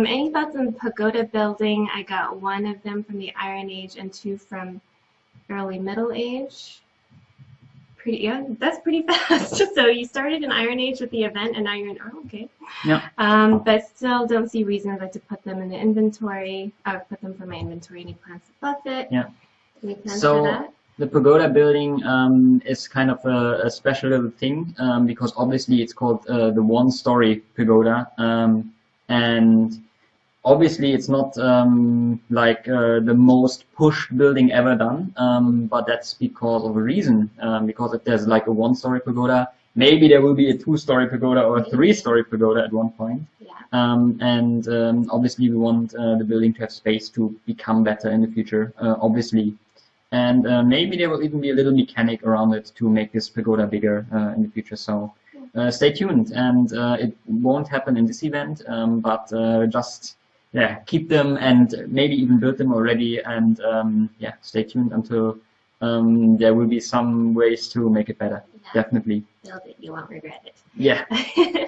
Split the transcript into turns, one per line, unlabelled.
Um, any thoughts on the pagoda building? I got one of them from the Iron Age and two from early Middle Age. Pretty, yeah, that's pretty fast. so you started in Iron Age with the event, and now you're in. Oh, okay.
Yeah.
Um, but still, don't see reasons like to put them in the inventory. I would put them for my inventory. Any plans to buff it?
Yeah.
Any plans
So-
for that?
The pagoda building um, is kind of a, a special little thing um, because obviously it's called uh, the one-story pagoda, um, and obviously it's not um, like uh, the most pushed building ever done, um, but that's because of a reason. Um, because if there's like a one-story pagoda, maybe there will be a two-story pagoda or a three-story pagoda at one point.
Yeah.
Um, and um, obviously we want uh, the building to have space to become better in the future, uh, obviously. And uh, maybe there will even be a little mechanic around it to make this pagoda bigger uh, in the future. So uh, stay tuned. And uh, it won't happen in this event, um, but uh, just yeah, keep them and maybe even build them already. And um, yeah, stay tuned until um, there will be some ways to make it better.
Yeah.
Definitely.
Build it. You won't regret it.
Yeah.